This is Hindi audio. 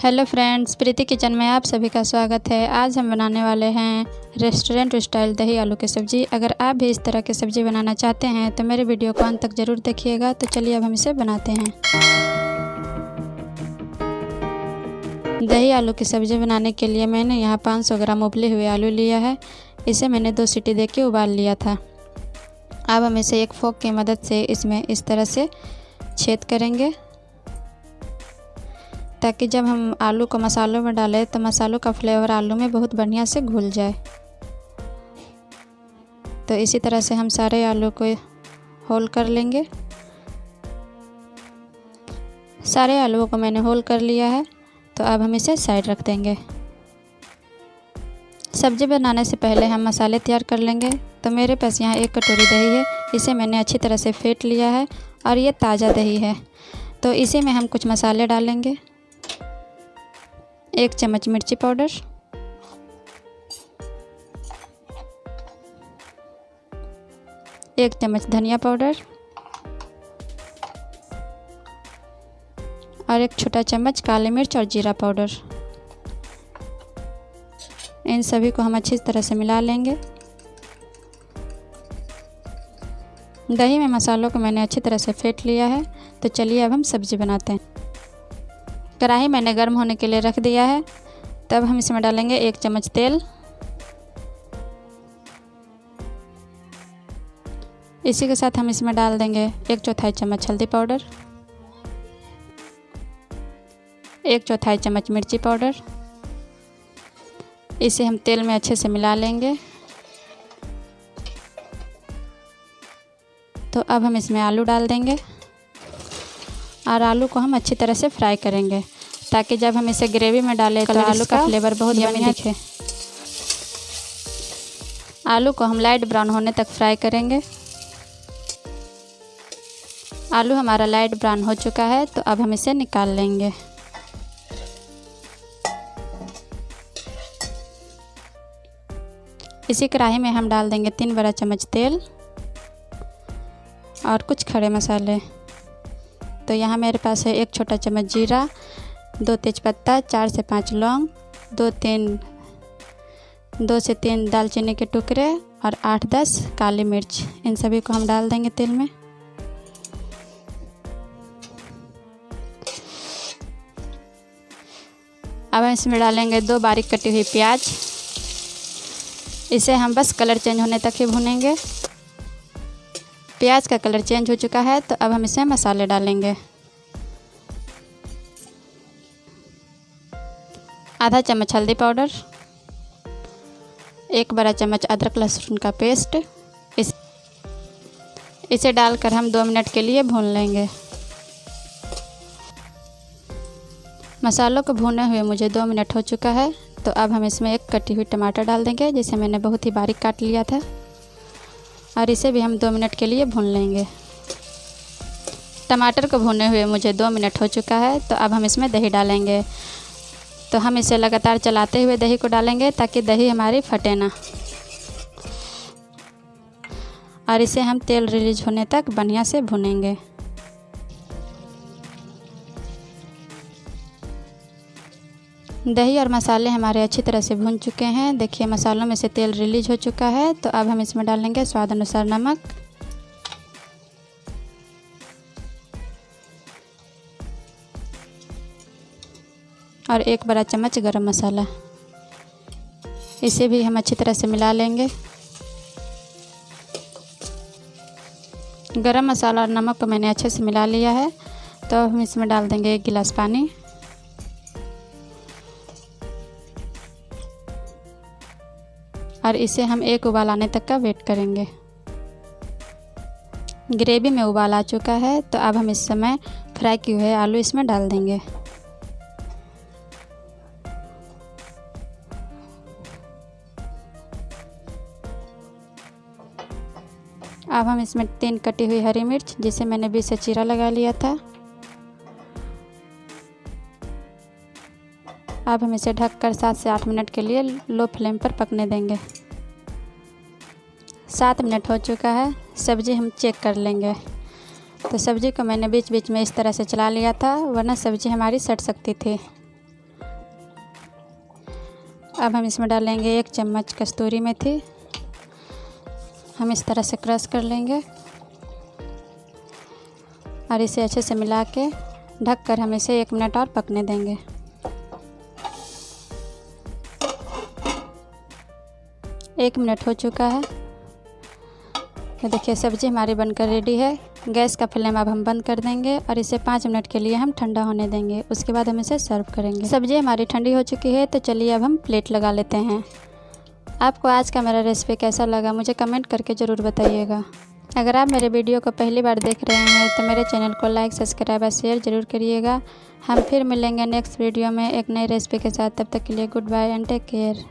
हेलो फ्रेंड्स, प्रीति किचन में आप सभी का स्वागत है। आज हम बनाने वाले हैं रेस्टोरेंट स्टाइल दही आलू की सब्ज़ी। अगर आप भी इस तरह की सब्ज़ी बनाना चाहते हैं तो मेरे वीडियो को अंत तक ज़रूर देखिएगा। तो चलिए अब हम इसे बनाते हैं। दही आलू की सब्ज़ी बनाने के लिए मैंने यहाँ 500 ग्राम उबले हुए आलू लिया है। इसे मैंने दो सीटी दे के उबाल लिया था। अब हम इसे एक फोक की मदद से इसमें इस तरह से छेद करेंगे। ताकि जब हम आलू को मसालों में डालें तो मसालों का फ्लेवर आलू में बहुत बढ़िया से घुल जाए। तो इसी तरह से हम सारे आलू को होल कर लेंगे। सारे आलूओं को मैंने होल कर लिया है तो अब हम इसे साइड रख देंगे। सब्ज़ी बनाने से पहले हम मसाले तैयार कर लेंगे। तो मेरे पास यहाँ एक कटोरी दही है, इसे मैंने अच्छी तरह से फेंट लिया है, और ये ताज़ा दही है। तो इसी में हम कुछ मसाले डालेंगे। एक चम्मच मिर्ची पाउडर। एक चम्मच धनिया पाउडर। और एक छोटा चम्मच काली मिर्च और जीरा पाउडर। इन सभी को हम अच्छी तरह से मिला लेंगे। दही में मसालों को मैंने अच्छी तरह से फेंट लिया है। तो चलिए अब हम सब्ज़ी बनाते हैं। कढ़ाई मैंने गर्म होने के लिए रख दिया है। तब हम इसमें डालेंगे एक चम्मच तेल। इसी के साथ हम इसमें डाल देंगे एक चौथाई चम्मच हल्दी पाउडर, एक चौथाई चम्मच मिर्ची पाउडर। इसे हम तेल में अच्छे से मिला लेंगे। तो अब हम इसमें आलू डाल देंगे। और आलू को हम अच्छी तरह से फ्राई करेंगे ताकि जब हम इसे ग्रेवी में डालें तो आलू का फ्लेवर बहुत यमी दिखे। आलू को हम लाइट ब्राउन होने तक फ्राई करेंगे। आलू हमारा लाइट ब्राउन हो चुका है तो अब हम इसे निकाल लेंगे। इसी कढ़ाई में हम डाल देंगे तीन बड़ा चम्मच तेल और कुछ खड़े मसाले। तो यहाँ मेरे पास है एक छोटा चम्मच जीरा, दो तेज़पत्ता, चार से पाँच लौंग, दो तीन, दो से तीन दालचीनी के टुकड़े और आठ दस काली मिर्च। इन सभी को हम डाल देंगे तेल में। अब हम इसमें डालेंगे दो बारीक कटी हुई प्याज। इसे हम बस कलर चेंज होने तक ही भुनेंगे। प्याज का कलर चेंज हो चुका है तो अब हम इसमें मसाले डालेंगे। आधा चम्मच हल्दी पाउडर, एक बड़ा चम्मच अदरक लहसुन का पेस्ट। इस, इसे डालकर हम दो मिनट के लिए भून लेंगे। मसालों को भुने हुए मुझे दो मिनट हो चुका है तो अब हम इसमें एक कटी हुई टमाटर डाल देंगे, जिसे मैंने बहुत ही बारीक काट लिया था। और इसे भी हम दो मिनट के लिए भून लेंगे। टमाटर को भुने हुए मुझे दो मिनट हो चुका है तो अब हम इसमें दही डालेंगे। तो हम इसे लगातार चलाते हुए दही को डालेंगे ताकि दही हमारी फटे ना। और इसे हम तेल रिलीज़ होने तक बढ़िया से भुनेंगे। दही और मसाले हमारे अच्छी तरह से भून चुके हैं। देखिए, मसालों में से तेल रिलीज़ हो चुका है तो अब हम इसमें डालेंगे स्वाद अनुसार नमक। और एक बड़ा चम्मच गरम मसाला। इसे भी हम अच्छी तरह से मिला लेंगे। गरम मसाला और नमक को मैंने अच्छे से मिला लिया है तो हम इसमें डाल देंगे एक गिलास पानी। और इसे हम एक उबाल आने तक का वेट करेंगे। ग्रेवी में उबाल आ चुका है तो अब हम इस समय फ्राई किए हुए आलू इसमें डाल देंगे। अब हम इसमें तीन कटी हुई हरी मिर्च, जिसे मैंने बीच से चीरा लगा लिया था। अब हम इसे ढककर सात से आठ मिनट के लिए लो फ्लेम पर पकने देंगे। सात मिनट हो चुका है, सब्ज़ी हम चेक कर लेंगे। तो सब्ज़ी को मैंने बीच बीच में इस तरह से चला लिया था, वरना सब्ज़ी हमारी सट सकती थी। अब हम इसमें डालेंगे एक चम्मच कस्तूरी मेथी। हम इस तरह से क्रश कर लेंगे। और इसे अच्छे से मिला के ढक कर हम इसे एक मिनट और पकने देंगे। एक मिनट हो चुका है। तो देखिए, सब्ज़ी हमारी बनकर रेडी है। गैस का फ्लेम अब हम बंद कर देंगे और इसे पाँच मिनट के लिए हम ठंडा होने देंगे। उसके बाद हम इसे सर्व करेंगे। सब्ज़ी हमारी ठंडी हो चुकी है तो चलिए अब हम प्लेट लगा लेते हैं। आपको आज का मेरा रेसिपी कैसा लगा, मुझे कमेंट करके ज़रूर बताइएगा। अगर आप मेरे वीडियो को पहली बार देख रहे हैं तो मेरे चैनल को लाइक सब्सक्राइब और शेयर ज़रूर करिएगा। हम फिर मिलेंगे नेक्स्ट वीडियो में एक नई रेसिपी के साथ। तब तक के लिए goodbye and take care